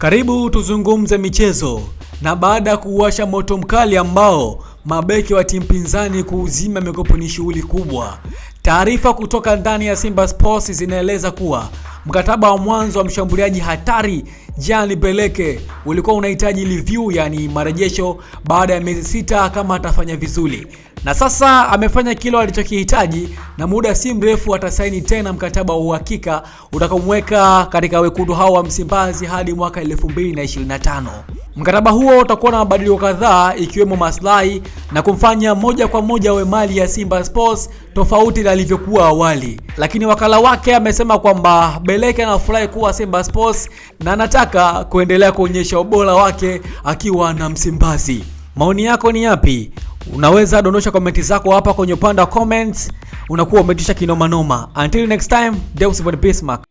Karibu tuzungumze michezo. Na baada ya kuwasha moto mkali ambao mabeki wa timu pinzani kuuzima mikopo ni shughuli kubwa, taarifa kutoka ndani ya Simba Sports zinaeleza kuwa mkataba wa mwanzo wa mshambuliaji hatari Jean Beleke ulikuwa unahitaji review, yani marejesho baada ya miezi sita kama atafanya vizuri, na sasa amefanya kile alichokihitaji, na muda si mrefu atasaini tena mkataba wa uhakika utakaomweka katika wekundu hao wa Msimbazi hadi mwaka 2025. Mkataba huo utakuwa na mabadiliko kadhaa ikiwemo maslahi na kumfanya moja kwa moja awe mali ya Simba Sports tofauti na alivyokuwa awali, lakini wakala wake amesema kwamba Beleke anafurahi kuwa Simba Sports na anataka kuendelea kuonyesha ubora wake akiwa na Msimbazi. Maoni yako ni yapi? Unaweza dondosha komenti zako hapa kwenye upande wa comments. Unakuwa umetisha kinoma noma. Until next time, Deus Bismarck.